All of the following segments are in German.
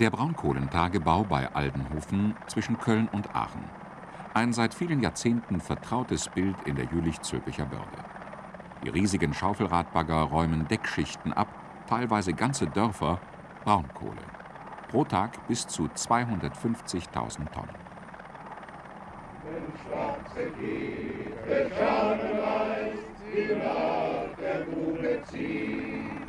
Der Braunkohlentagebau bei Aldenhofen zwischen Köln und Aachen. Ein seit vielen Jahrzehnten vertrautes Bild in der Jülich-Zülpicher Börde. Die riesigen Schaufelradbagger räumen Deckschichten ab, teilweise ganze Dörfer, Braunkohle. Pro Tag bis zu 250.000 Tonnen. Wenn schwarze Gier Schaufelreis, die nach der Grube ziehen,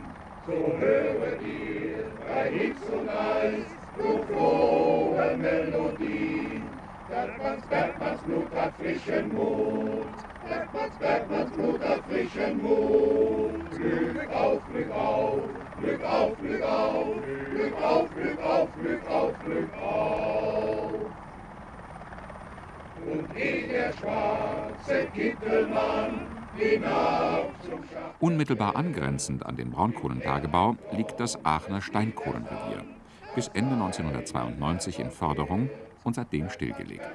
so höre dir bei Hicks und Eis, du frohe Melodie. Bergmanns, Bergmanns Blut hat frischen Mut, Bergmanns, Bergmanns Blut hat frischen Mut. Glück auf, Glück auf, Glück auf, Glück auf, Glück auf, Glück auf, Glück auf, Glück auf. Und eh der schwarze Kittelmann Unmittelbar angrenzend an den Braunkohlentagebau liegt das Aachener Steinkohlenrevier, bis Ende 1992 in Förderung und seitdem stillgelegt.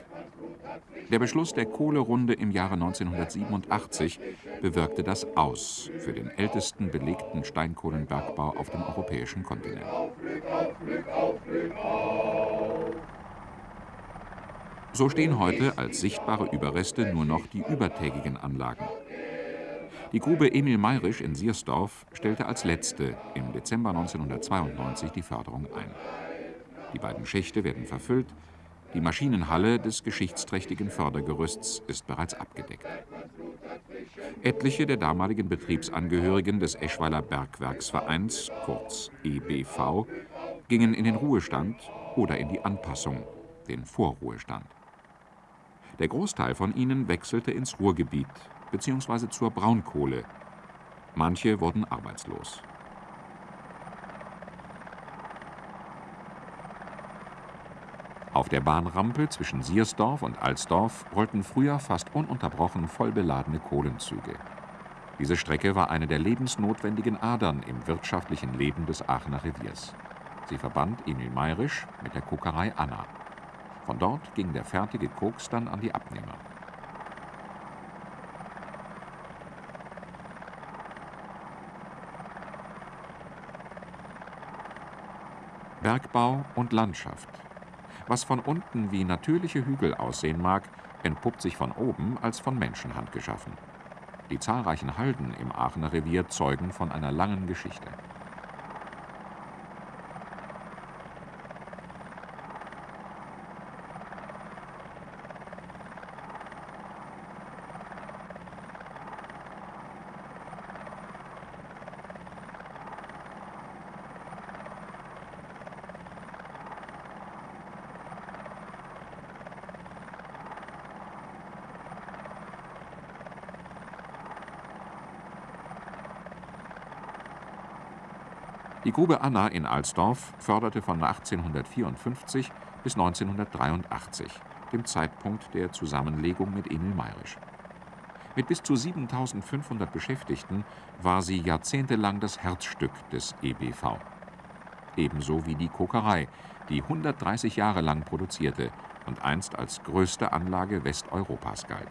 Der Beschluss der Kohlerunde im Jahre 1987 bewirkte das Aus für den ältesten belegten Steinkohlenbergbau auf dem europäischen Kontinent. So stehen heute als sichtbare Überreste nur noch die übertägigen Anlagen. Die Grube Emil Mayrisch in Siersdorf stellte als letzte im Dezember 1992 die Förderung ein. Die beiden Schächte werden verfüllt, die Maschinenhalle des geschichtsträchtigen Fördergerüsts ist bereits abgedeckt. Etliche der damaligen Betriebsangehörigen des Eschweiler Bergwerksvereins, kurz EBV, gingen in den Ruhestand oder in die Anpassung, den Vorruhestand. Der Großteil von ihnen wechselte ins Ruhrgebiet bzw. zur Braunkohle. Manche wurden arbeitslos. Auf der Bahnrampe zwischen Siersdorf und Alsdorf rollten früher fast ununterbrochen vollbeladene Kohlenzüge. Diese Strecke war eine der lebensnotwendigen Adern im wirtschaftlichen Leben des Aachener Reviers. Sie verband Emil Mayrisch mit der Kokerei Anna. Von dort ging der fertige Koks dann an die Abnehmer. Bergbau und Landschaft. Was von unten wie natürliche Hügel aussehen mag, entpuppt sich von oben als von Menschenhand geschaffen. Die zahlreichen Halden im Aachener Revier zeugen von einer langen Geschichte. Grube Anna in Alsdorf förderte von 1854 bis 1983, dem Zeitpunkt der Zusammenlegung mit Emil Mayrisch. Mit bis zu 7.500 Beschäftigten war sie jahrzehntelang das Herzstück des EBV. Ebenso wie die Kokerei, die 130 Jahre lang produzierte und einst als größte Anlage Westeuropas galt.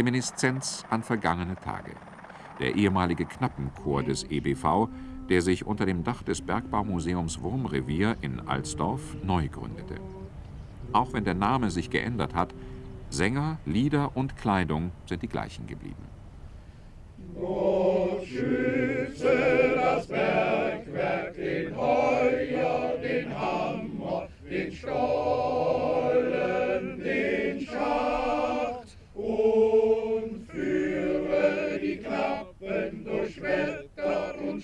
Reminiszenz an vergangene Tage. Der ehemalige Knappenchor des EBV, der sich unter dem Dach des Bergbaumuseums Wurmrevier in Alsdorf neu gründete. Auch wenn der Name sich geändert hat, Sänger, Lieder und Kleidung sind die gleichen geblieben. Gott schütze das Bergwerk, den Heuer, den Hammer, den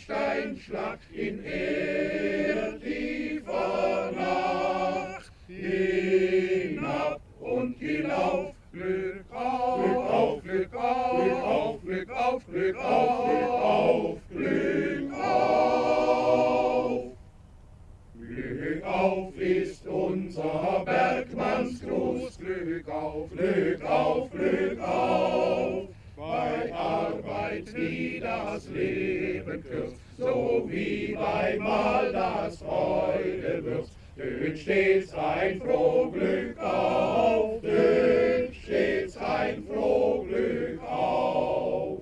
Steinschlag in erdtiefer Nacht. Hinab und hinauf, Glück auf, Glück auf, Glück auf, Glück auf, Glück auf, Glück auf, Glück auf. Glück auf ist unser Bergmannsgruß, Glück auf, Glück auf, Glück auf. Arbeit, wie das Leben kürzt, so wie bei Mal das Freude wird. Dünn stets ein Frohglück auf, dünn stets ein Frohglück auf.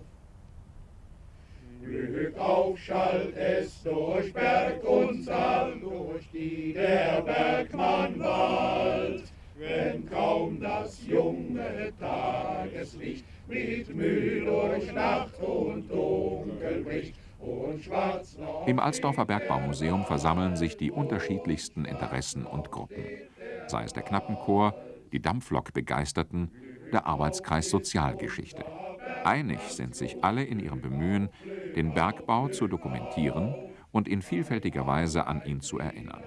Glück auf schallt es durch Berg und Saal, durch die der Bergmann wallt. Wenn kaum das junge Tageslicht mit Mühe durch Nacht und Dunkel bricht, im Alsdorfer Bergbaumuseum versammeln sich die unterschiedlichsten Interessen und Gruppen. Sei es der Knappenchor, die Dampflok-Begeisterten, der Arbeitskreis Sozialgeschichte. Einig sind sich alle in ihrem Bemühen, den Bergbau zu dokumentieren und in vielfältiger Weise an ihn zu erinnern.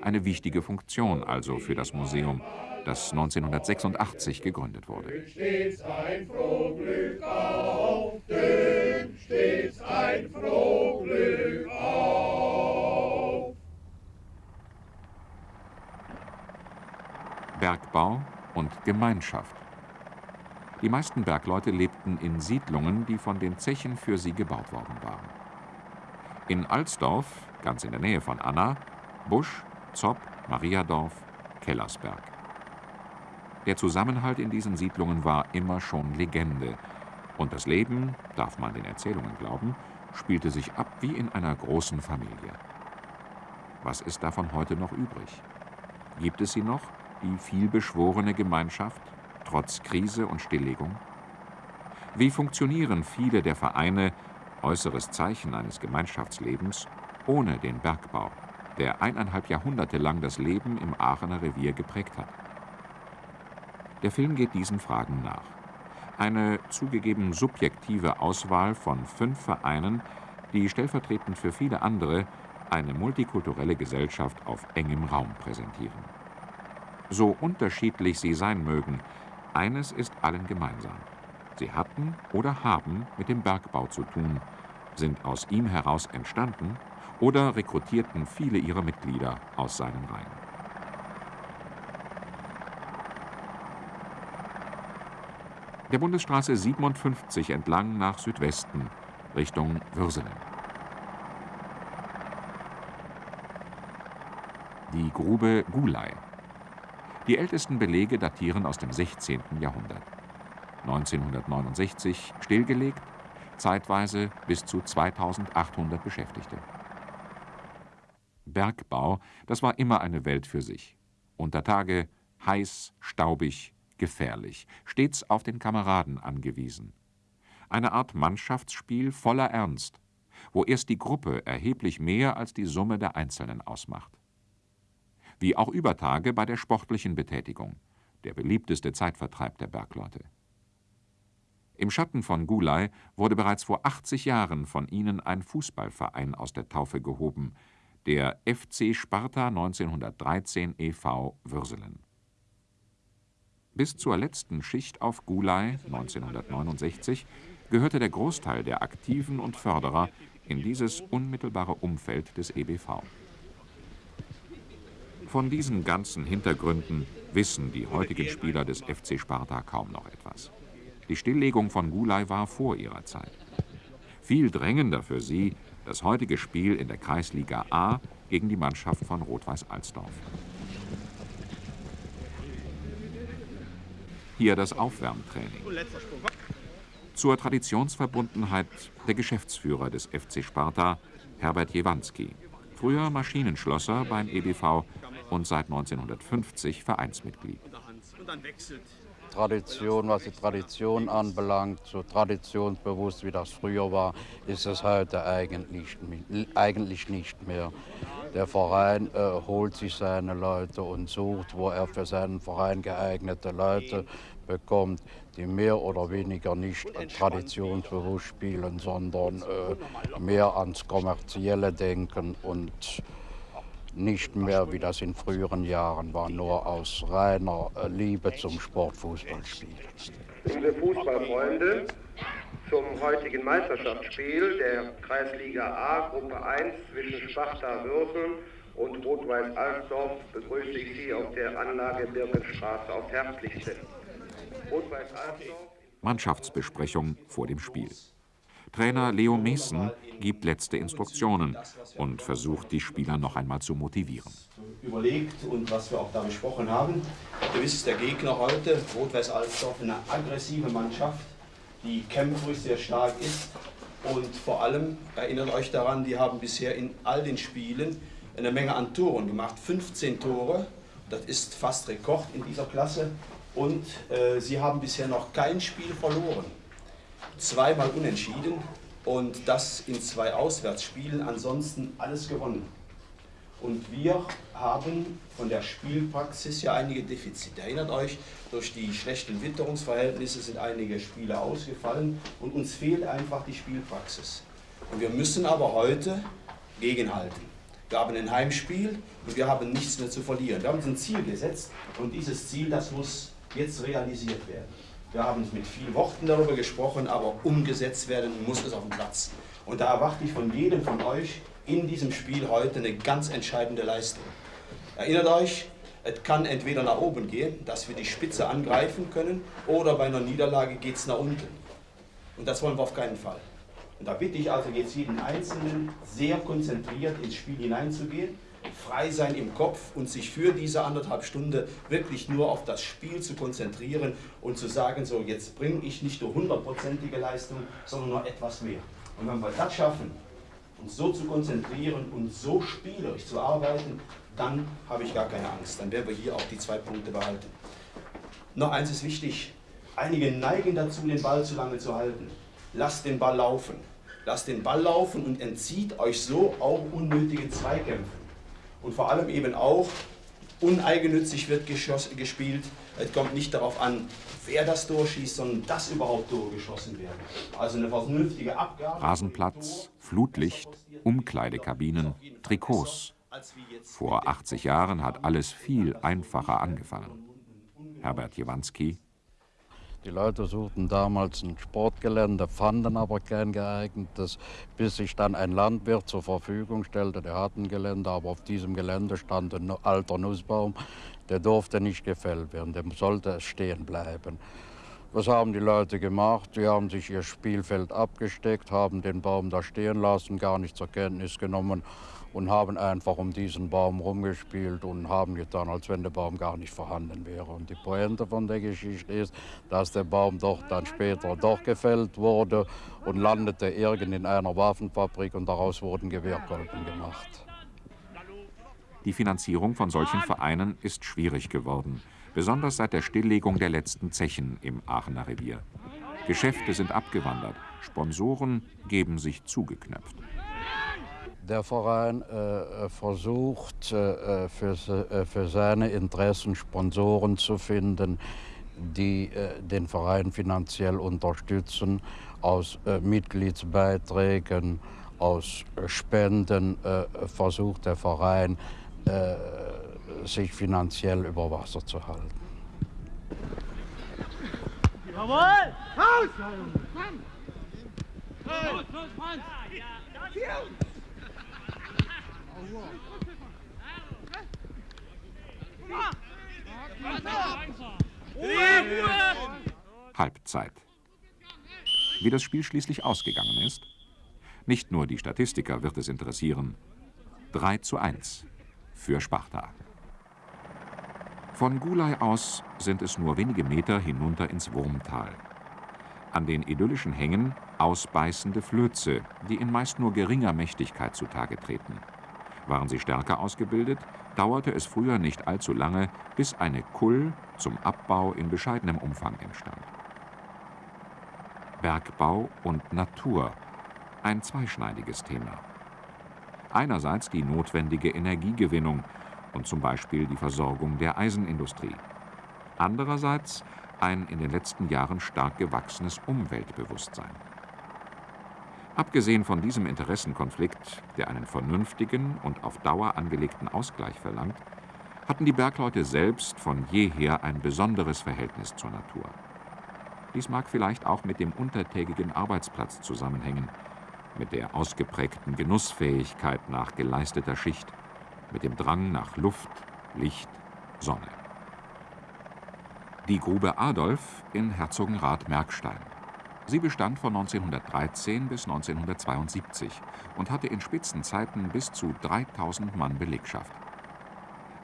Eine wichtige Funktion also für das Museum, das 1986 gegründet wurde. Stets ein Frohglück auf, stets ein Frohglück auf. Bergbau und Gemeinschaft. Die meisten Bergleute lebten in Siedlungen, die von den Zechen für sie gebaut worden waren. In Alsdorf, ganz in der Nähe von Anna, Busch, Zopp, Mariadorf, Kellersberg. Der Zusammenhalt in diesen Siedlungen war immer schon Legende. Und das Leben, darf man den Erzählungen glauben, spielte sich ab wie in einer großen Familie. Was ist davon heute noch übrig? Gibt es sie noch, die vielbeschworene Gemeinschaft, trotz Krise und Stilllegung? Wie funktionieren viele der Vereine, äußeres Zeichen eines Gemeinschaftslebens, ohne den Bergbau, der eineinhalb Jahrhunderte lang das Leben im Aachener Revier geprägt hat? Der Film geht diesen Fragen nach. Eine zugegeben subjektive Auswahl von fünf Vereinen, die stellvertretend für viele andere eine multikulturelle Gesellschaft auf engem Raum präsentieren. So unterschiedlich sie sein mögen, eines ist allen gemeinsam. Sie hatten oder haben mit dem Bergbau zu tun, sind aus ihm heraus entstanden oder rekrutierten viele ihrer Mitglieder aus seinen Reihen. Der Bundesstraße 57 entlang nach Südwesten Richtung Würselen. Die Grube Gulai. Die ältesten Belege datieren aus dem 16. Jahrhundert. 1969 stillgelegt, zeitweise bis zu 2800 Beschäftigte. Bergbau, das war immer eine Welt für sich. Unter Tage heiß, staubig, gefährlich, stets auf den Kameraden angewiesen. Eine Art Mannschaftsspiel voller Ernst, wo erst die Gruppe erheblich mehr als die Summe der Einzelnen ausmacht. Wie auch über Tage bei der sportlichen Betätigung, der beliebteste Zeitvertreib der Bergleute. Im Schatten von Gulai wurde bereits vor 80 Jahren von ihnen ein Fußballverein aus der Taufe gehoben, der FC Sparta 1913 e.V. Würselen. Bis zur letzten Schicht auf Gulai 1969 gehörte der Großteil der Aktiven und Förderer in dieses unmittelbare Umfeld des EBV. Von diesen ganzen Hintergründen wissen die heutigen Spieler des FC Sparta kaum noch etwas. Die Stilllegung von Gulai war vor ihrer Zeit. Viel drängender für sie das heutige Spiel in der Kreisliga A gegen die Mannschaft von Rot-Weiß Alsdorf. Hier das Aufwärmtraining. Zur Traditionsverbundenheit der Geschäftsführer des FC Sparta, Herbert Jewanski. Früher Maschinenschlosser beim EBV und seit 1950 Vereinsmitglied. Tradition, was die Tradition anbelangt, so traditionsbewusst wie das früher war, ist es heute eigentlich, eigentlich nicht mehr. Der Verein äh, holt sich seine Leute und sucht, wo er für seinen Verein geeignete Leute bekommt, die mehr oder weniger nicht traditionsbewusst spielen, sondern äh, mehr ans Kommerzielle denken und nicht mehr, wie das in früheren Jahren war, nur aus reiner äh, Liebe zum Sportfußball spielen. Liebe Fußballfreunde, zum heutigen Meisterschaftsspiel der Kreisliga A, Gruppe 1 zwischen Sparta Würsen und Rot-Weiß Alsdorf begrüße ich Sie auf der Anlage Birkenstraße auf herzlichste. Mannschaftsbesprechung vor dem Spiel. Trainer Leo Meessen gibt letzte Instruktionen und versucht, die Spieler noch einmal zu motivieren. Überlegt und was wir auch da besprochen haben. Gewiss ist der Gegner heute, Rot-Weiß Alsdorf, eine aggressive Mannschaft, die kämpferisch sehr stark ist. Und vor allem erinnert euch daran, die haben bisher in all den Spielen eine Menge an Toren gemacht. 15 Tore, das ist fast Rekord in dieser Klasse. Und äh, sie haben bisher noch kein Spiel verloren zweimal unentschieden und das in zwei Auswärtsspielen, ansonsten alles gewonnen. Und wir haben von der Spielpraxis ja einige Defizite. Erinnert euch, durch die schlechten Witterungsverhältnisse sind einige Spiele ausgefallen und uns fehlt einfach die Spielpraxis. Und wir müssen aber heute gegenhalten. Wir haben ein Heimspiel und wir haben nichts mehr zu verlieren. Wir haben uns ein Ziel gesetzt und dieses Ziel, das muss jetzt realisiert werden. Wir haben mit vielen Worten darüber gesprochen, aber umgesetzt werden muss es auf dem Platz. Und da erwarte ich von jedem von euch in diesem Spiel heute eine ganz entscheidende Leistung. Erinnert euch, es kann entweder nach oben gehen, dass wir die Spitze angreifen können, oder bei einer Niederlage geht es nach unten. Und das wollen wir auf keinen Fall. Und da bitte ich also jetzt jeden Einzelnen sehr konzentriert ins Spiel hineinzugehen frei sein im Kopf und sich für diese anderthalb Stunden wirklich nur auf das Spiel zu konzentrieren und zu sagen, so jetzt bringe ich nicht nur hundertprozentige Leistung, sondern noch etwas mehr. Und wenn wir das schaffen, uns so zu konzentrieren und so spielerisch zu arbeiten, dann habe ich gar keine Angst. Dann werden wir hier auch die zwei Punkte behalten. Noch eins ist wichtig. Einige neigen dazu, den Ball zu lange zu halten. Lasst den Ball laufen. Lasst den Ball laufen und entzieht euch so auch unnötige Zweikämpfe und vor allem eben auch uneigennützig wird gespielt. Es kommt nicht darauf an, wer das Tor schießt, sondern dass überhaupt Tore geschossen werden. Also eine vernünftige Abgabe. Rasenplatz, Flutlicht, Umkleidekabinen, Trikots. Vor 80 Jahren hat alles viel einfacher angefangen. Herbert Jewanski die Leute suchten damals ein Sportgelände, fanden aber kein geeignetes, bis sich dann ein Landwirt zur Verfügung stellte. Der hat ein Gelände, aber auf diesem Gelände stand ein alter Nussbaum. Der durfte nicht gefällt werden, der sollte stehen bleiben. Was haben die Leute gemacht? Die haben sich ihr Spielfeld abgesteckt, haben den Baum da stehen lassen, gar nicht zur Kenntnis genommen und haben einfach um diesen Baum rumgespielt und haben getan, als wenn der Baum gar nicht vorhanden wäre. Und die Pointe von der Geschichte ist, dass der Baum doch dann später doch gefällt wurde und landete irgend in einer Waffenfabrik und daraus wurden Gewehrkolben gemacht. Die Finanzierung von solchen Vereinen ist schwierig geworden, besonders seit der Stilllegung der letzten Zechen im Aachener Revier. Geschäfte sind abgewandert, Sponsoren geben sich zugeknöpft. Der Verein äh, versucht äh, für, äh, für, seine Interessen Sponsoren zu finden, die äh, den Verein finanziell unterstützen, aus äh, Mitgliedsbeiträgen, aus Spenden äh, versucht der Verein, sich finanziell über Wasser zu halten. Jawohl! Haus! Los, los, Franz! Halbzeit. Wie das Spiel schließlich ausgegangen ist? Nicht nur die Statistiker wird es interessieren. 3 zu 1 für Sparta. Von Gulai aus sind es nur wenige Meter hinunter ins Wurmtal. An den idyllischen Hängen ausbeißende Flöze, die in meist nur geringer Mächtigkeit zutage treten. Waren sie stärker ausgebildet, dauerte es früher nicht allzu lange, bis eine Kull zum Abbau in bescheidenem Umfang entstand. Bergbau und Natur, ein zweischneidiges Thema. Einerseits die notwendige Energiegewinnung und zum Beispiel die Versorgung der Eisenindustrie. Andererseits ein in den letzten Jahren stark gewachsenes Umweltbewusstsein. Abgesehen von diesem Interessenkonflikt, der einen vernünftigen und auf Dauer angelegten Ausgleich verlangt, hatten die Bergleute selbst von jeher ein besonderes Verhältnis zur Natur. Dies mag vielleicht auch mit dem untertägigen Arbeitsplatz zusammenhängen, mit der ausgeprägten Genussfähigkeit nach geleisteter Schicht, mit dem Drang nach Luft, Licht, Sonne. Die Grube Adolf in Herzogenrath-Merkstein. Sie bestand von 1913 bis 1972 und hatte in Spitzenzeiten bis zu 3000 Mann Belegschaft.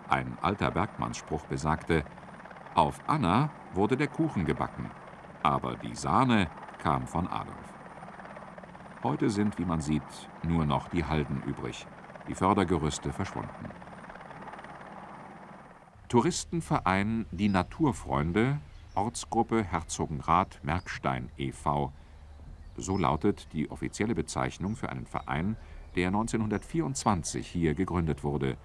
Ein alter Bergmannsspruch besagte, auf Anna wurde der Kuchen gebacken, aber die Sahne kam von Adolf. Heute sind, wie man sieht, nur noch die Halden übrig, die Fördergerüste verschwunden. Touristenverein Die Naturfreunde, Ortsgruppe Herzogenrath-Merkstein e.V. So lautet die offizielle Bezeichnung für einen Verein, der 1924 hier gegründet wurde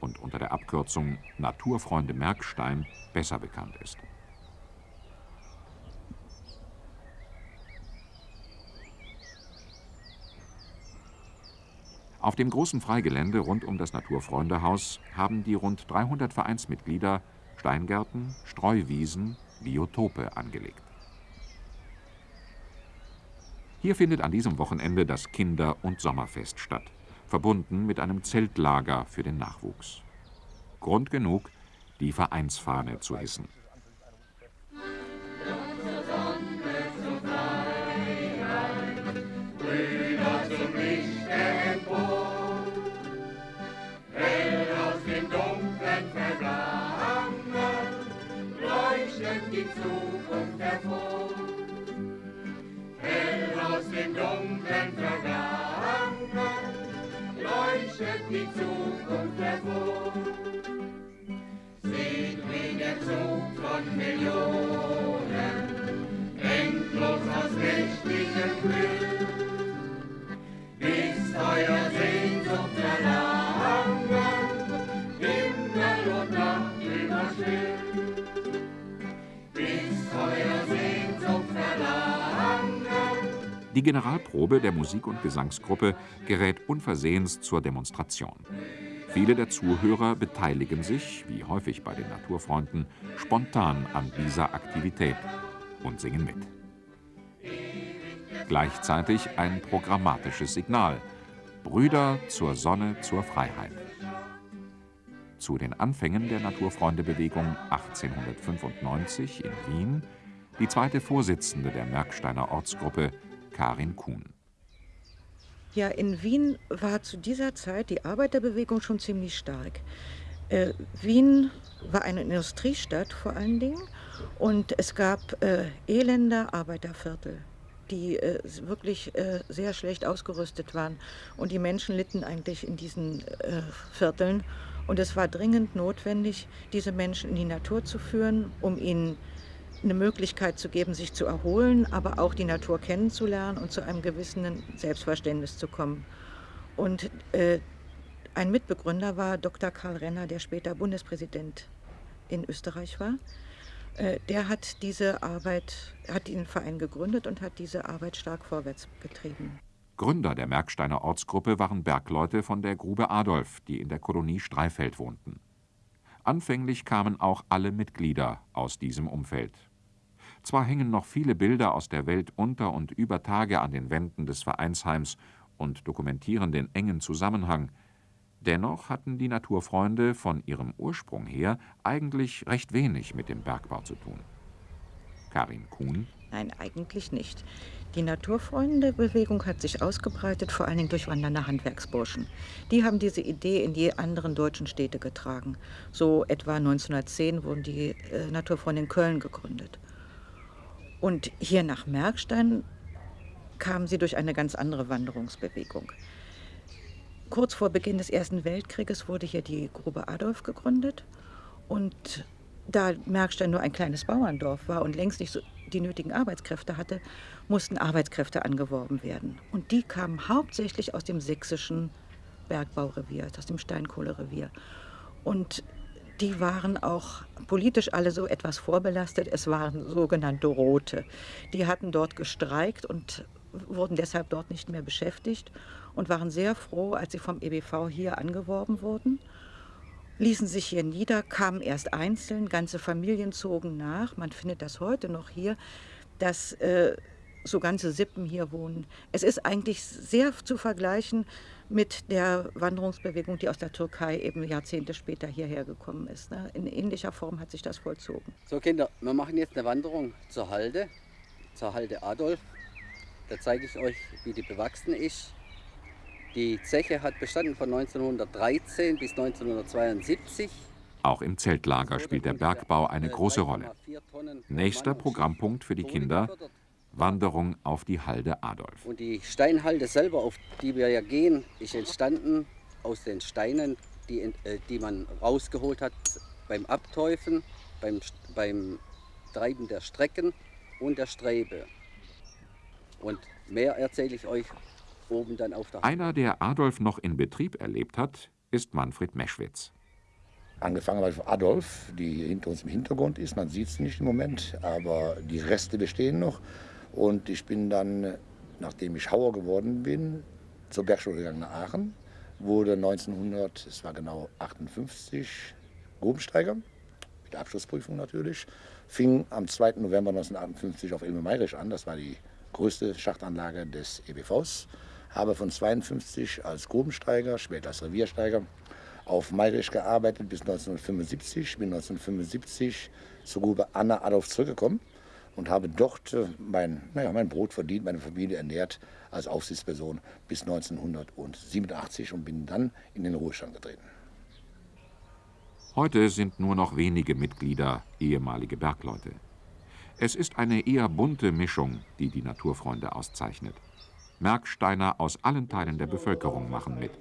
und unter der Abkürzung Naturfreunde Merkstein besser bekannt ist. Auf dem großen Freigelände rund um das Naturfreundehaus haben die rund 300 Vereinsmitglieder Steingärten, Streuwiesen, Biotope angelegt. Hier findet an diesem Wochenende das Kinder- und Sommerfest statt verbunden mit einem Zeltlager für den Nachwuchs. Grund genug, die Vereinsfahne zu hissen. Leuchtet die Zukunft hervor. Seht, wie der Zug von Millionen endlos aus mächtigem Glück, bis euer Die Generalprobe der Musik- und Gesangsgruppe gerät unversehens zur Demonstration. Viele der Zuhörer beteiligen sich, wie häufig bei den Naturfreunden, spontan an dieser Aktivität und singen mit. Gleichzeitig ein programmatisches Signal. Brüder zur Sonne, zur Freiheit. Zu den Anfängen der Naturfreundebewegung 1895 in Wien die zweite Vorsitzende der Merksteiner Ortsgruppe, Karin Kuhn. Ja, in Wien war zu dieser Zeit die Arbeiterbewegung schon ziemlich stark. Äh, Wien war eine Industriestadt vor allen Dingen und es gab äh, elende Arbeiterviertel, die äh, wirklich äh, sehr schlecht ausgerüstet waren und die Menschen litten eigentlich in diesen äh, Vierteln und es war dringend notwendig, diese Menschen in die Natur zu führen, um ihnen eine Möglichkeit zu geben, sich zu erholen, aber auch die Natur kennenzulernen und zu einem gewissen Selbstverständnis zu kommen. Und äh, ein Mitbegründer war Dr. Karl Renner, der später Bundespräsident in Österreich war. Äh, der hat diese Arbeit, hat den Verein gegründet und hat diese Arbeit stark vorwärts getrieben. Gründer der Merksteiner Ortsgruppe waren Bergleute von der Grube Adolf, die in der Kolonie Streifeld wohnten. Anfänglich kamen auch alle Mitglieder aus diesem Umfeld. Zwar hängen noch viele Bilder aus der Welt unter und über Tage an den Wänden des Vereinsheims und dokumentieren den engen Zusammenhang, dennoch hatten die Naturfreunde von ihrem Ursprung her eigentlich recht wenig mit dem Bergbau zu tun. Karin Kuhn Nein, eigentlich nicht. Die Naturfreunde-Bewegung hat sich ausgebreitet, vor allen Dingen durch wandernde Handwerksburschen. Die haben diese Idee in die anderen deutschen Städte getragen. So etwa 1910 wurden die äh, Naturfreunde in Köln gegründet. Und hier nach Merkstein kamen sie durch eine ganz andere Wanderungsbewegung. Kurz vor Beginn des Ersten Weltkrieges wurde hier die Grube Adolf gegründet. Und da Merkstein nur ein kleines Bauerndorf war und längst nicht so die nötigen Arbeitskräfte hatte, mussten Arbeitskräfte angeworben werden. Und die kamen hauptsächlich aus dem sächsischen Bergbaurevier, aus dem Steinkohlerevier. Und die waren auch politisch alle so etwas vorbelastet. Es waren sogenannte Rote. Die hatten dort gestreikt und wurden deshalb dort nicht mehr beschäftigt und waren sehr froh, als sie vom EBV hier angeworben wurden ließen sich hier nieder, kamen erst einzeln, ganze Familien zogen nach. Man findet das heute noch hier, dass äh, so ganze Sippen hier wohnen. Es ist eigentlich sehr zu vergleichen mit der Wanderungsbewegung, die aus der Türkei eben Jahrzehnte später hierher gekommen ist. Ne? In ähnlicher Form hat sich das vollzogen. So Kinder, wir machen jetzt eine Wanderung zur Halde, zur Halde Adolf. Da zeige ich euch, wie die bewachsen ist. Die Zeche hat bestanden von 1913 bis 1972. Auch im Zeltlager spielt der Bergbau eine große Rolle. Nächster Programmpunkt für die Kinder, Wanderung auf die Halde Adolf. Und die Steinhalde selber, auf die wir ja gehen, ist entstanden aus den Steinen, die, äh, die man rausgeholt hat beim Abteufen, beim, beim Treiben der Strecken und der Strebe. Und mehr erzähle ich euch oben dann auf der Einer, der Adolf noch in Betrieb erlebt hat, ist Manfred Meschwitz. Angefangen habe ich von Adolf, die hinter uns im Hintergrund ist. Man sieht es nicht im Moment, aber die Reste bestehen noch. Und ich bin dann, nachdem ich Hauer geworden bin, zur Bergschule gegangen nach Aachen. Wurde 1900, es war genau 58, Grubensteiger, mit der Abschlussprüfung natürlich. Fing am 2. November 1958 auf Ilme Meirisch an. Das war die größte Schachtanlage des EBVs. Habe von 52 als Grubensteiger, später als Reviersteiger, auf Meirisch gearbeitet bis 1975. Bin 1975 zur Grube Anna Adolf zurückgekommen und habe dort äh, mein, naja, mein Brot verdient, meine Familie ernährt als Aufsichtsperson bis 1987 und bin dann in den Ruhestand getreten. Heute sind nur noch wenige Mitglieder ehemalige Bergleute. Es ist eine eher bunte Mischung, die die Naturfreunde auszeichnet. Merksteiner aus allen Teilen der Bevölkerung machen mit.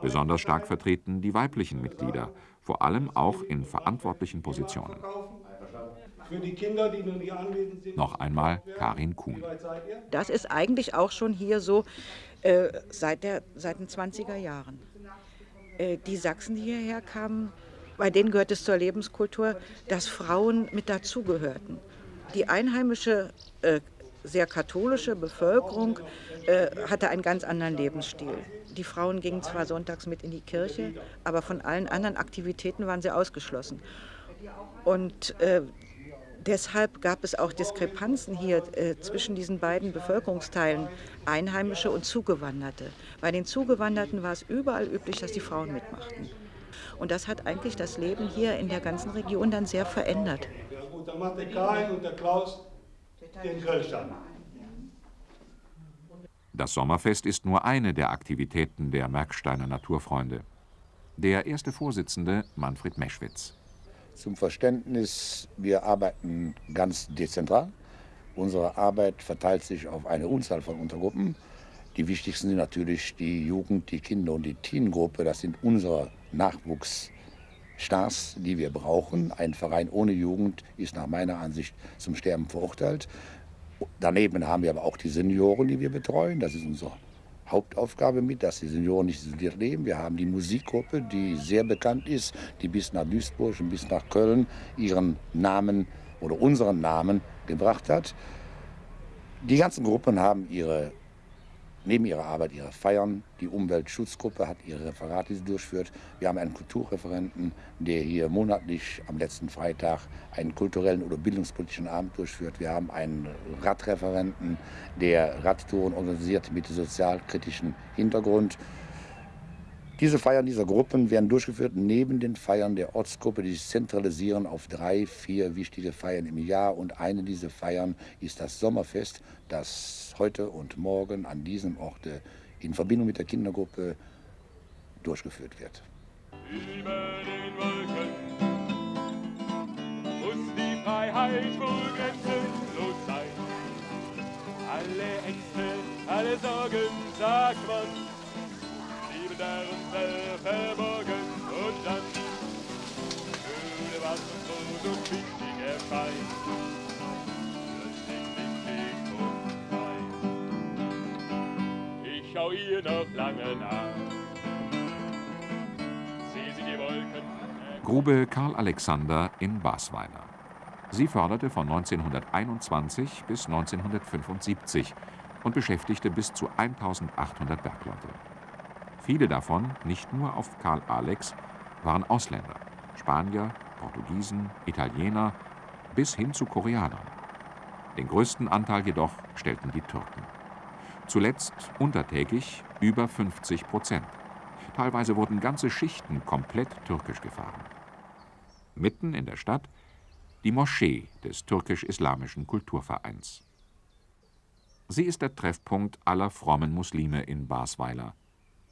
Besonders stark vertreten die weiblichen Mitglieder, vor allem auch in verantwortlichen Positionen. Für die Kinder, die nun hier anwesend sind. Noch einmal Karin Kuhn. Das ist eigentlich auch schon hier so äh, seit, der, seit den 20er Jahren. Äh, die Sachsen, die hierher kamen, bei denen gehört es zur Lebenskultur, dass Frauen mit dazugehörten. Die einheimische, äh, sehr katholische Bevölkerung äh, hatte einen ganz anderen Lebensstil. Die Frauen gingen zwar sonntags mit in die Kirche, aber von allen anderen Aktivitäten waren sie ausgeschlossen. Und äh, Deshalb gab es auch Diskrepanzen hier äh, zwischen diesen beiden Bevölkerungsteilen, Einheimische und Zugewanderte. Bei den Zugewanderten war es überall üblich, dass die Frauen mitmachten. Und das hat eigentlich das Leben hier in der ganzen Region dann sehr verändert. Und der Karin und der Klaus den Grillstand. Das Sommerfest ist nur eine der Aktivitäten der Merksteiner Naturfreunde. Der erste Vorsitzende Manfred Meschwitz. Zum Verständnis, wir arbeiten ganz dezentral. Unsere Arbeit verteilt sich auf eine Unzahl von Untergruppen. Die wichtigsten sind natürlich die Jugend, die Kinder und die Teengruppe. Das sind unsere Nachwuchsstars, die wir brauchen. Ein Verein ohne Jugend ist nach meiner Ansicht zum Sterben verurteilt. Daneben haben wir aber auch die Senioren, die wir betreuen. Das ist unser Hauptaufgabe mit, dass die Senioren nicht isoliert leben. Wir haben die Musikgruppe, die sehr bekannt ist, die bis nach Duisburg und bis nach Köln ihren Namen oder unseren Namen gebracht hat. Die ganzen Gruppen haben ihre neben ihrer Arbeit ihre Feiern. Die Umweltschutzgruppe hat ihre Referate, die sie durchführt. Wir haben einen Kulturreferenten, der hier monatlich am letzten Freitag einen kulturellen oder bildungspolitischen Abend durchführt. Wir haben einen Radreferenten, der Radtouren organisiert mit sozialkritischem Hintergrund. Diese Feiern dieser Gruppen werden durchgeführt neben den Feiern der Ortsgruppe, die sich zentralisieren auf drei, vier wichtige Feiern im Jahr. Und eine dieser Feiern ist das Sommerfest, das heute und morgen an diesem Ort in Verbindung mit der Kindergruppe durchgeführt wird. Über den Wolken muss die Freiheit wohl grenzenlos sein. Alle Ängste, alle Sorgen, sagt man, Sterne verborgen und dann würde was uns groß und wichtig erscheint. Ich schau ihr noch lange nach. Sie die Wolken. Grube Karl Alexander in Basweiler. Sie förderte von 1921 bis 1975 und beschäftigte bis zu 1800 Bergleute. Viele davon, nicht nur auf Karl Alex, waren Ausländer, Spanier, Portugiesen, Italiener bis hin zu Koreanern. Den größten Anteil jedoch stellten die Türken. Zuletzt untertägig über 50 Prozent. Teilweise wurden ganze Schichten komplett türkisch gefahren. Mitten in der Stadt die Moschee des türkisch-islamischen Kulturvereins. Sie ist der Treffpunkt aller frommen Muslime in Basweiler.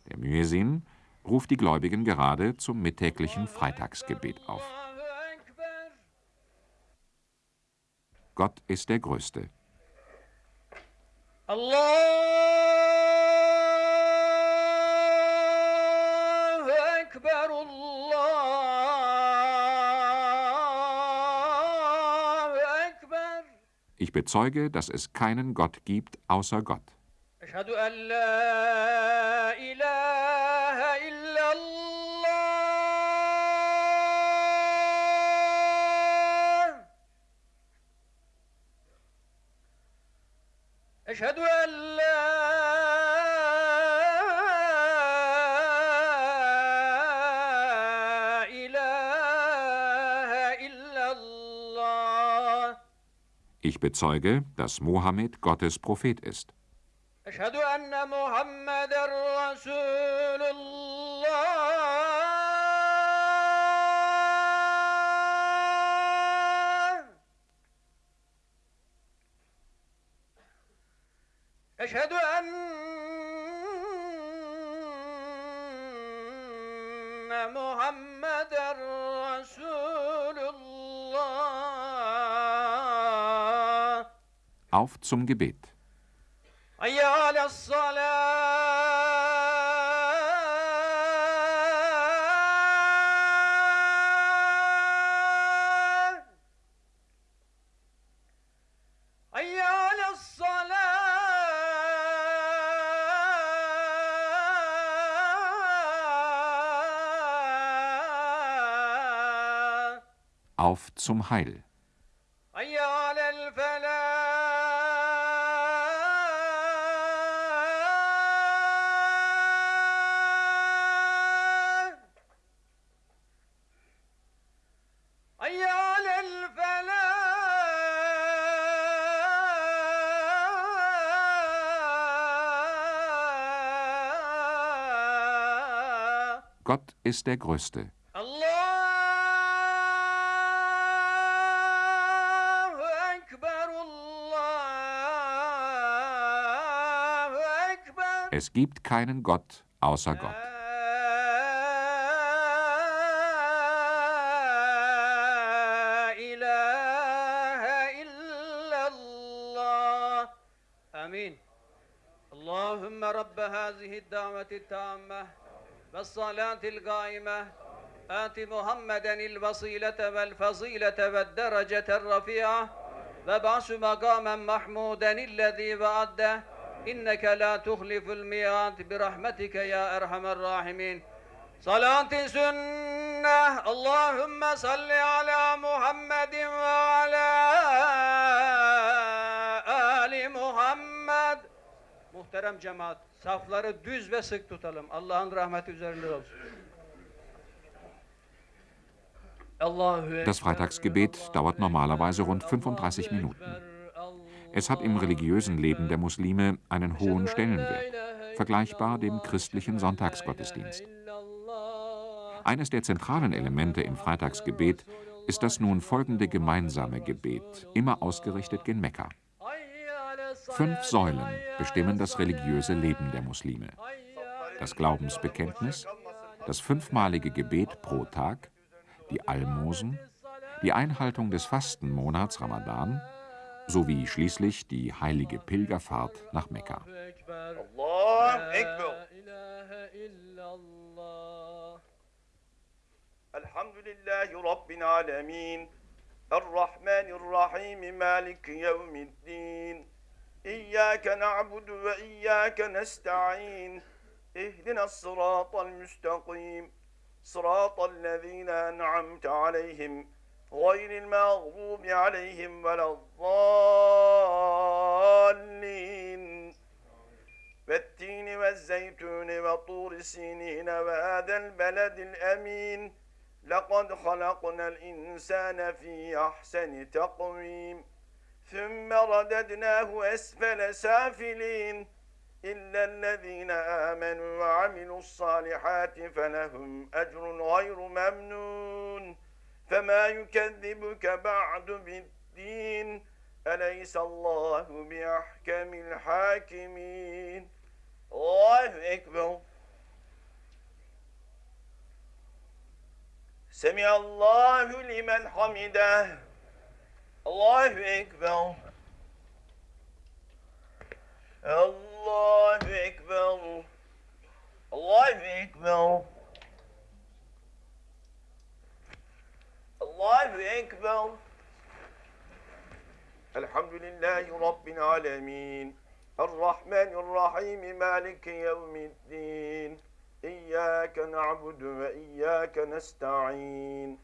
Der Muezzin ruft die Gläubigen gerade zum mittäglichen Freitagsgebet auf. Gott ist der Größte. Allahu Allahu. Ich bezeuge, dass es keinen Gott gibt außer Gott. أشهد أن لا إله إلا الله أشهد أن لا إله إلا الله Ich bezeuge, dass Mohammed Gottes Prophet ist. أشهد أن محمد رسول الله أشهد أن محمد رسول الله Auf zum Gebet. zum Heil. Gott ist der Größte. Es gibt keinen Gott außer Gott. لا إله إلا الله آمين اللهم رب هذه الدعوة التامة والصلاة القائمة آت محمدا الوصيلة والفضيلة والدرجة الرفيعة وابعث مقاما محمودا الذي وعده İnneke la tuhliful mi'at bi rahmetike ya erhamer rahimin. Salati sünneh. Allahümme salli ala Muhammedin ve ala ali Muhammed. Muhterem cemaat, safları düz ve sık tutalım. Allah'ın rahmeti üzerinde olsun. Das Freitagsgebet dauert normalerweise rund 35 Minuten. Es hat im religiösen Leben der Muslime einen hohen Stellenwert, vergleichbar dem christlichen Sonntagsgottesdienst. Eines der zentralen Elemente im Freitagsgebet ist das nun folgende gemeinsame Gebet, immer ausgerichtet gen Mekka. Fünf Säulen bestimmen das religiöse Leben der Muslime. Das Glaubensbekenntnis, das fünfmalige Gebet pro Tag, die Almosen, die Einhaltung des Fastenmonats Ramadan sowie schließlich die heilige Pilgerfahrt nach Mekka. الله أكبر إله إلا الله الحمد لله رب العالمين الرحمن الرحيم مالك يوم الدين إياك نعبد وإياك نستعين اهدنا الصراط المستقيم صراط الذين أنعمت عليهم غير المغضوب عليهم ولا الضالين. والتين والزيتون وطور سينين وهذا البلد الأمين. لقد خلقنا الإنسان في أحسن تقويم. ثم رددناه أسفل سافلين. إلا الذين آمنوا وعملوا الصالحات فلهم أجر غير ممنون. فما يكذبك بعد بالدين أليس الله بأحكم الحاكمين؟ الله أكبر. سمع الله لمن حمده. الله أكبر. الله أكبر. الله أكبر. الله أكبر الحمد لله رب العالمين. الرحمن الرحيم مالك يوم الدين. إياك نعبد وإياك نستعين.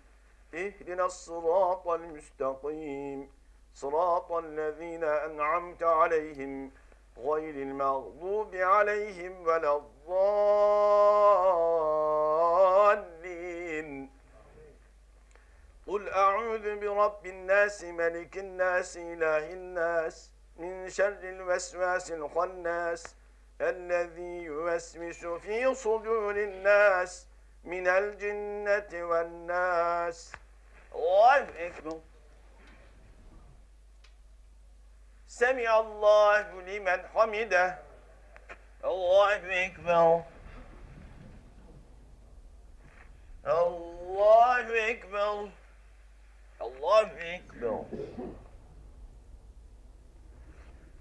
اهدنا الصراط المستقيم. صراط الذين أنعمت عليهم غير المغضوب عليهم ولا الضالين. أعوذ برب الناس ملك الناس إله الناس من شر الوسواس الخناس الذي يوسوس في صدور الناس من الجنة والناس. الله أكبر. سمع الله لمن حمده. الله أكبر. الله أكبر. Allah love be o.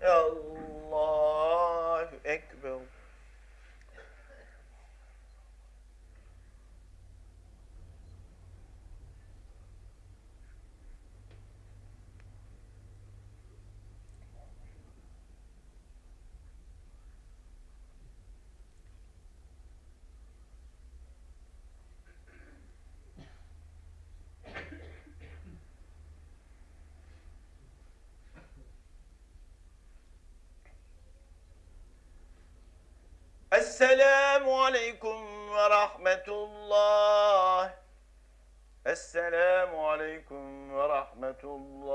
Allah Ekber. aleykum ve rahmetullah. Esselamu aleykum ve rahmetullah.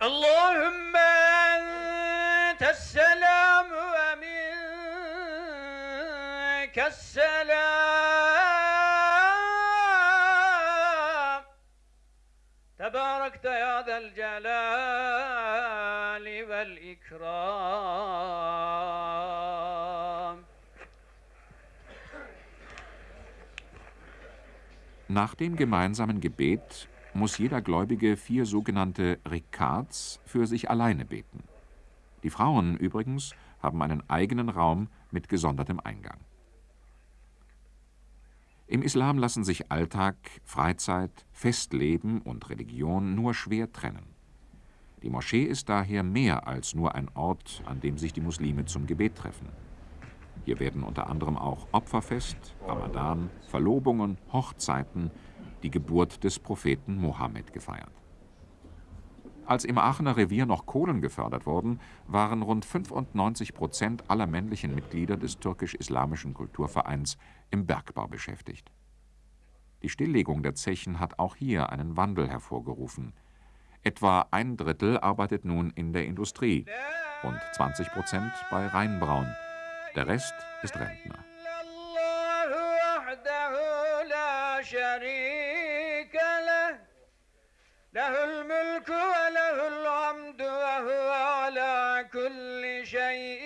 Allahümme entesselamu ve minkesselam. Tebarekte ya del celali vel ikram. Nach dem gemeinsamen Gebet muss jeder Gläubige vier sogenannte Rekats für sich alleine beten. Die Frauen übrigens haben einen eigenen Raum mit gesondertem Eingang. Im Islam lassen sich Alltag, Freizeit, Festleben und Religion nur schwer trennen. Die Moschee ist daher mehr als nur ein Ort, an dem sich die Muslime zum Gebet treffen. Hier werden unter anderem auch Opferfest, Ramadan, Verlobungen, Hochzeiten, die Geburt des Propheten Mohammed gefeiert. Als im Aachener Revier noch Kohlen gefördert wurden, waren rund 95 Prozent aller männlichen Mitglieder des türkisch-islamischen Kulturvereins im Bergbau beschäftigt. Die Stilllegung der Zechen hat auch hier einen Wandel hervorgerufen. Etwa ein Drittel arbeitet nun in der Industrie und 20 Prozent bei Rheinbraun. Der Rest ist Rentner. الله وحده لا شريك له له الملك وله الحمد وهو على كل شيء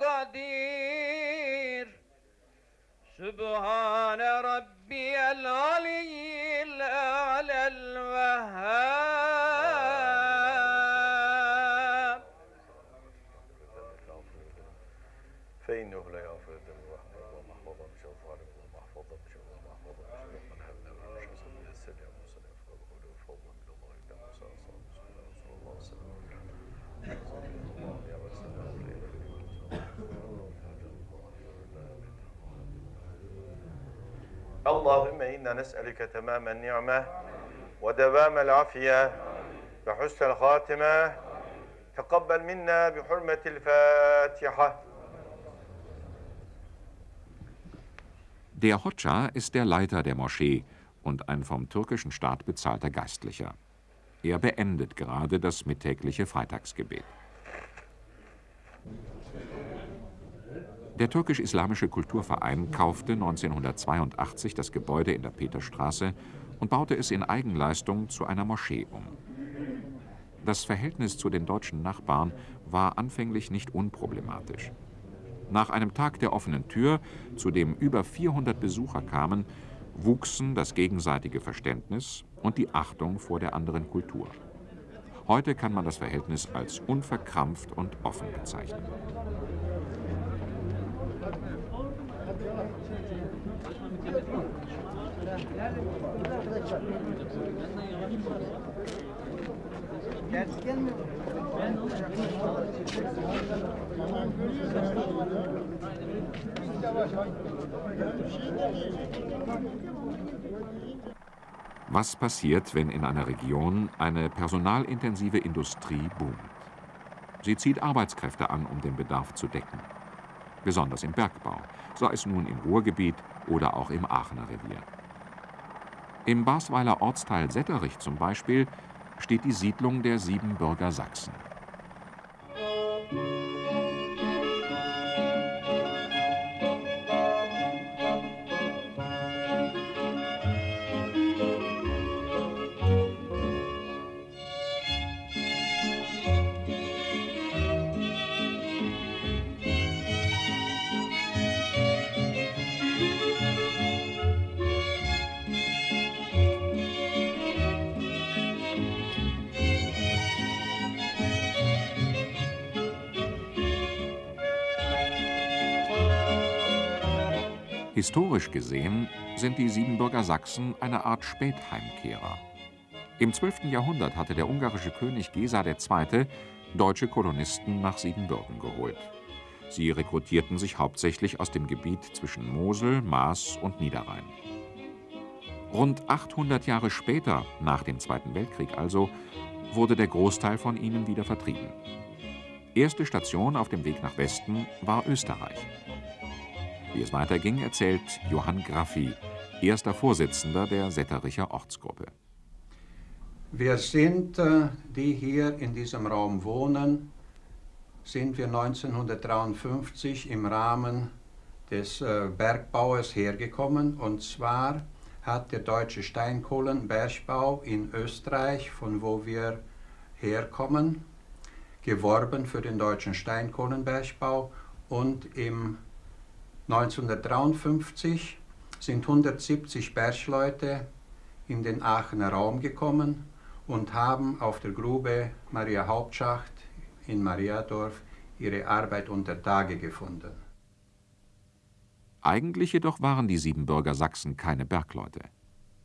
قدير سبحان ربي العلي اللهم إنا نسألك تمام النعمة ودوام العافية وحسن الخاتمة تقبل منا بحرمة الفاتحة Der Hoxha ist der Leiter der Moschee und ein vom türkischen Staat bezahlter Geistlicher. Er beendet gerade das mittägliche Freitagsgebet. Der türkisch-islamische Kulturverein kaufte 1982 das Gebäude in der Peterstraße und baute es in Eigenleistung zu einer Moschee um. Das Verhältnis zu den deutschen Nachbarn war anfänglich nicht unproblematisch. Nach einem Tag der offenen Tür, zu dem über 400 Besucher kamen, wuchsen das gegenseitige Verständnis und die Achtung vor der anderen Kultur. Heute kann man das Verhältnis als unverkrampft und offen bezeichnen. Was passiert, wenn in einer Region eine personalintensive Industrie boomt? Sie zieht Arbeitskräfte an, um den Bedarf zu decken. Besonders im Bergbau, sei es nun im Ruhrgebiet oder auch im Aachener Revier. Im Basweiler Ortsteil Setterich zum Beispiel steht die Siedlung der Siebenbürger Sachsen. Historisch gesehen sind die Siebenbürger Sachsen eine Art Spätheimkehrer. Im 12. Jahrhundert hatte der ungarische König Gesa II. deutsche Kolonisten nach Siebenbürgen geholt. Sie rekrutierten sich hauptsächlich aus dem Gebiet zwischen Mosel, Maas und Niederrhein. Rund 800 Jahre später, nach dem Zweiten Weltkrieg also, wurde der Großteil von ihnen wieder vertrieben. Erste Station auf dem Weg nach Westen war Österreich. Wie es weiterging, erzählt Johann Graffi, erster Vorsitzender der Settericher Ortsgruppe. Wir sind, äh, die hier in diesem Raum wohnen, sind wir 1953 im Rahmen des äh, Bergbaues hergekommen. Und zwar hat der deutsche Steinkohlenbergbau in Österreich, von wo wir herkommen, geworben für den deutschen Steinkohlenbergbau und im 1953 sind 170 Bergleute in den Aachener Raum gekommen und haben auf der Grube Maria Hauptschacht in Mariadorf ihre Arbeit unter Tage gefunden. Eigentlich jedoch waren die Siebenbürger Sachsen keine Bergleute.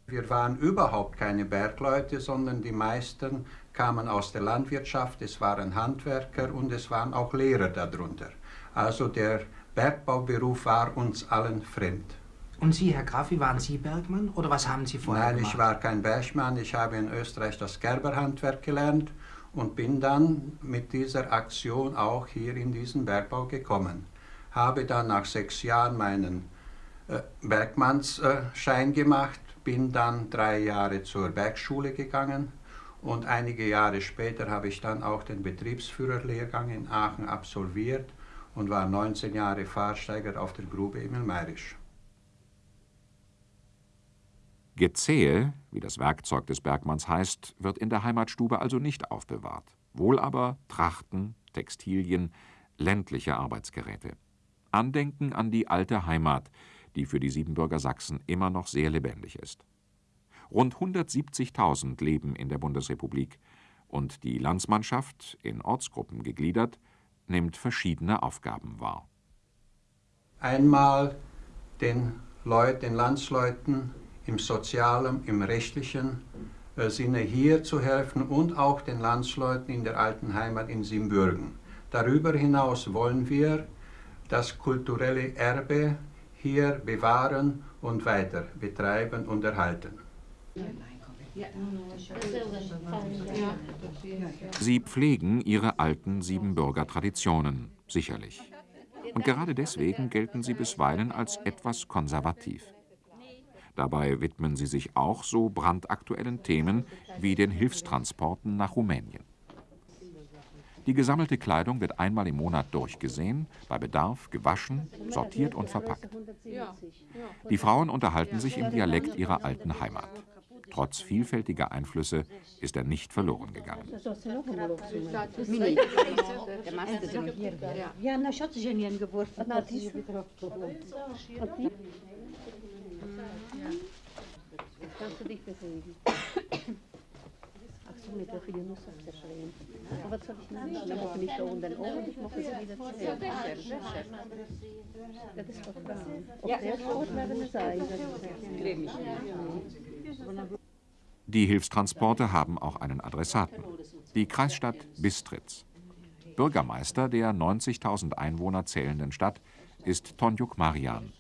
Wir waren überhaupt keine Bergleute, sondern die meisten kamen aus der Landwirtschaft, es waren Handwerker und es waren auch Lehrer darunter. Also der Bergbauberuf war uns allen fremd. Und Sie, Herr Graf, wie waren Sie Bergmann oder was haben Sie vorher Nein, gemacht? ich war kein Bergmann. Ich habe in Österreich das Gerberhandwerk gelernt und bin dann mit dieser Aktion auch hier in diesen Bergbau gekommen. Habe dann nach sechs Jahren meinen äh, Bergmannsschein gemacht, bin dann drei Jahre zur Bergschule gegangen und einige Jahre später habe ich dann auch den Betriebsführerlehrgang in Aachen absolviert und war 19 Jahre Fahrsteiger auf der Grube Emil Meirisch. Gezehe, wie das Werkzeug des Bergmanns heißt, wird in der Heimatstube also nicht aufbewahrt. Wohl aber Trachten, Textilien, ländliche Arbeitsgeräte. Andenken an die alte Heimat, die für die Siebenbürger Sachsen immer noch sehr lebendig ist. Rund 170.000 leben in der Bundesrepublik und die Landsmannschaft, in Ortsgruppen gegliedert, nimmt verschiedene Aufgaben wahr. Einmal den Leuten, den Landsleuten im sozialen, im rechtlichen äh, Sinne hier zu helfen und auch den Landsleuten in der alten Heimat in Siebenbürgen. Darüber hinaus wollen wir das kulturelle Erbe hier bewahren und weiter betreiben und erhalten. Sie pflegen ihre alten Siebenbürger Traditionen, sicherlich. Und gerade deswegen gelten sie bisweilen als etwas konservativ. Dabei widmen sie sich auch so brandaktuellen Themen wie den Hilfstransporten nach Rumänien. Die gesammelte Kleidung wird einmal im Monat durchgesehen, bei Bedarf gewaschen, sortiert und verpackt. Die Frauen unterhalten sich im Dialekt ihrer alten Heimat. Trotz vielfältiger Einflüsse ist er nicht verloren gegangen. mit der Filme muss ich das schreiben. Aber soll ich nicht, ich mache nicht da unten oben, ich mache sie wieder zurück. Das ist doch Frauen. Ob der Sport werden es sein, Die Hilfstransporte haben auch einen Adressaten. Die Kreisstadt Bistritz. Bürgermeister der 90.000 Einwohner zählenden Stadt ist Tonjuk Marian,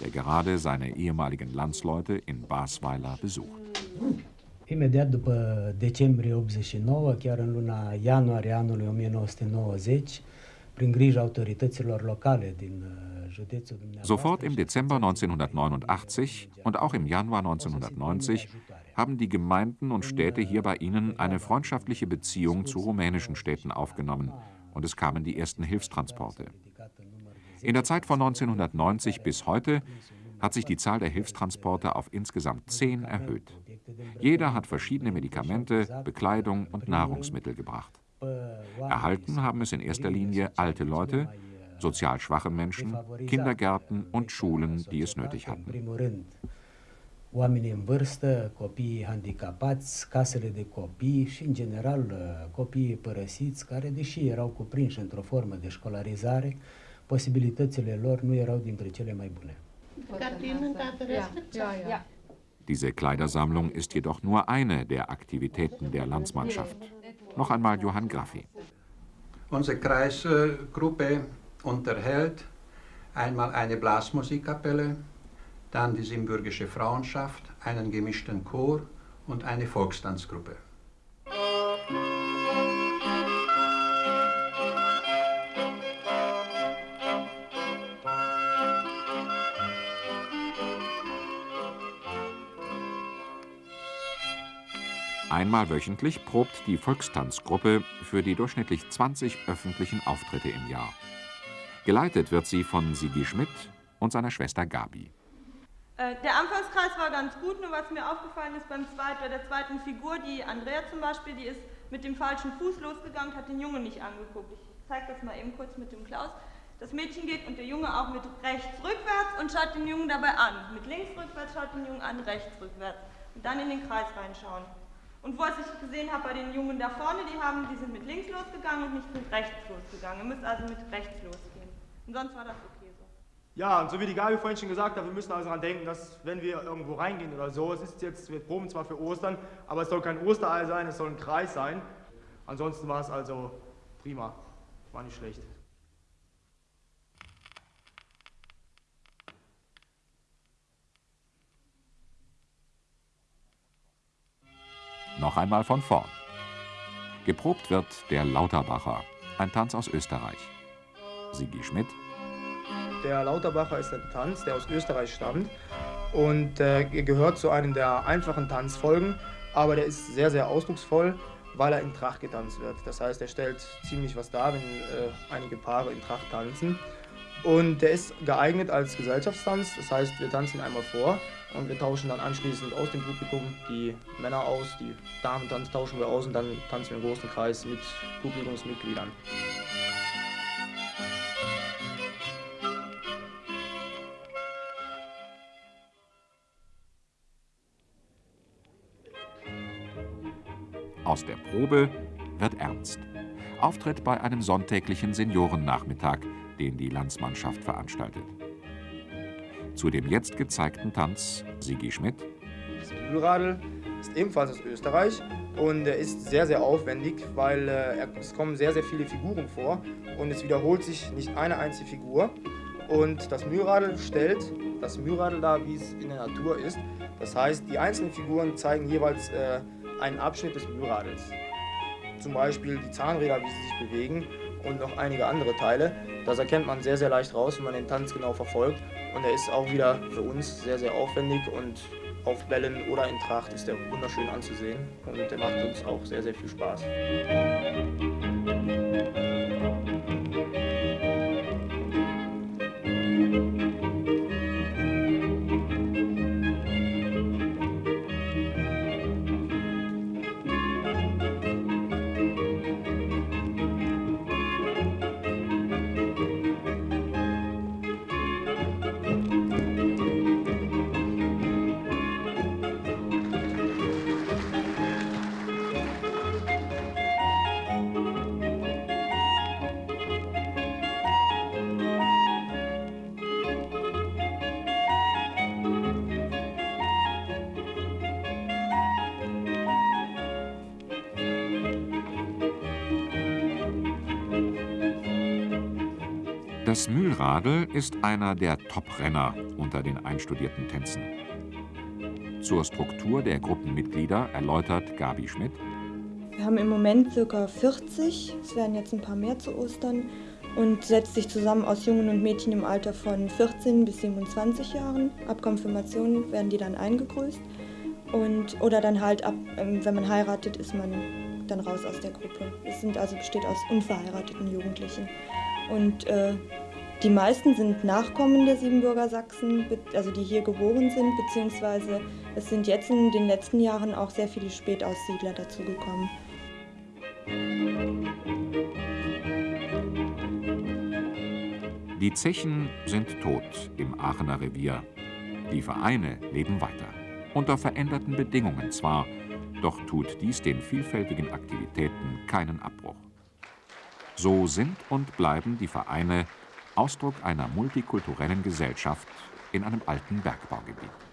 der gerade seine ehemaligen Landsleute in Basweiler besucht. Imediat după decembrie 89, chiar în luna ianuarie anului 1990, prin grija autorităților locale din județul Sofort im Dezember 1989 und auch im Januar 1990 haben die Gemeinden und Städte hier bei ihnen eine freundschaftliche Beziehung zu rumänischen Städten aufgenommen und es kamen die ersten Hilfstransporte. In der Zeit von 1990 bis heute hat sich die Zahl der Hilfstransporte auf insgesamt zehn erhöht. Jeder hat verschiedene Medikamente, Bekleidung und Nahrungsmittel gebracht. Erhalten haben es in erster Linie alte Leute, sozial schwache Menschen, Kindergärten und Schulen, die es nötig hatten. Oamenii în vârstă, copiii handicapați, casele de copii și, în general, copiii părăsiți, care, deși erau cuprinși într-o formă de școlarizare, posibilitățile lor nu erau dintre cele mai bune. Diese Kleidersammlung ist jedoch nur eine der Aktivitäten der Landsmannschaft. Noch einmal Johann Graffi. Unsere Kreisgruppe unterhält einmal eine Blasmusikkapelle, dann die Simbürgische Frauenschaft, einen gemischten Chor und eine Volkstanzgruppe. Einmal wöchentlich probt die Volkstanzgruppe für die durchschnittlich 20 öffentlichen Auftritte im Jahr. Geleitet wird sie von Sigi Schmidt und seiner Schwester Gabi. Äh, der Anfangskreis war ganz gut, nur was mir aufgefallen ist beim zweit, bei der zweiten Figur, die Andrea zum Beispiel, die ist mit dem falschen Fuß losgegangen, hat den Jungen nicht angeguckt. Ich zeige das mal eben kurz mit dem Klaus. Das Mädchen geht und der Junge auch mit rechts rückwärts und schaut den Jungen dabei an. Mit links rückwärts schaut den Jungen an, rechts rückwärts. Und dann in den Kreis reinschauen. Und was ich gesehen habe bei den Jungen da vorne, die, haben, die sind mit links losgegangen und nicht mit rechts losgegangen. Ihr müsst also mit rechts losgehen. Und sonst war das okay. Ja, und so wie die Gabi vorhin schon gesagt hat, wir müssen also daran denken, dass wenn wir irgendwo reingehen oder so, es ist jetzt, wir proben zwar für Ostern, aber es soll kein Osterei sein, es soll ein Kreis sein. Ansonsten war es also prima, war nicht schlecht. Noch einmal von vorn. Geprobt wird der Lauterbacher, ein Tanz aus Österreich. Sigi Schmidt. Der Lauterbacher ist ein Tanz, der aus Österreich stammt und äh, gehört zu einem der einfachen Tanzfolgen, aber der ist sehr, sehr ausdrucksvoll, weil er in Tracht getanzt wird. Das heißt, er stellt ziemlich was dar, wenn äh, einige Paare in Tracht tanzen. Und der ist geeignet als Gesellschaftstanz, das heißt, wir tanzen einmal vor und wir tauschen dann anschließend aus dem Publikum die Männer aus, die Damen tauschen wir aus und dann tanzen wir im großen Kreis mit Publikumsmitgliedern. Aus der Probe wird ernst. Auftritt bei einem sonntäglichen Seniorennachmittag, den die Landsmannschaft veranstaltet. Zu dem jetzt gezeigten Tanz Sigi Schmidt. Das Mühlradl ist ebenfalls aus Österreich und er ist sehr, sehr aufwendig, weil äh, es kommen sehr, sehr viele Figuren vor und es wiederholt sich nicht eine einzige Figur. Und das Mühlradl stellt das Mühlradl dar, wie es in der Natur ist. Das heißt, die einzelnen Figuren zeigen jeweils äh, einen Abschnitt des Mühlradls. Zum Beispiel die Zahnräder, wie sie sich bewegen und noch einige andere Teile. Das erkennt man sehr, sehr leicht raus, wenn man den Tanz genau verfolgt. Und er ist auch wieder für uns sehr, sehr aufwendig und auf Bällen oder in Tracht ist er wunderschön anzusehen und er macht uns auch sehr, sehr viel Spaß. Ist einer der Top-Renner unter den einstudierten Tänzen. Zur Struktur der Gruppenmitglieder erläutert Gabi Schmidt. Wir haben im Moment ca. 40, es werden jetzt ein paar mehr zu Ostern und setzt sich zusammen aus Jungen und Mädchen im Alter von 14 bis 27 Jahren. Ab Konfirmation werden die dann eingegrüßt und oder dann halt ab, ähm, wenn man heiratet, ist man dann raus aus der Gruppe. Es sind also besteht aus unverheirateten Jugendlichen. Und äh, die meisten sind Nachkommen der Siebenbürger Sachsen, also die hier geboren sind, beziehungsweise es sind jetzt in den letzten Jahren auch sehr viele Spätaussiedler dazugekommen. Die Zechen sind tot im Aachener Revier. Die Vereine leben weiter. Unter veränderten Bedingungen zwar, doch tut dies den vielfältigen Aktivitäten keinen Abbruch. So sind und bleiben die Vereine Ausdruck einer multikulturellen Gesellschaft in einem alten Bergbaugebiet.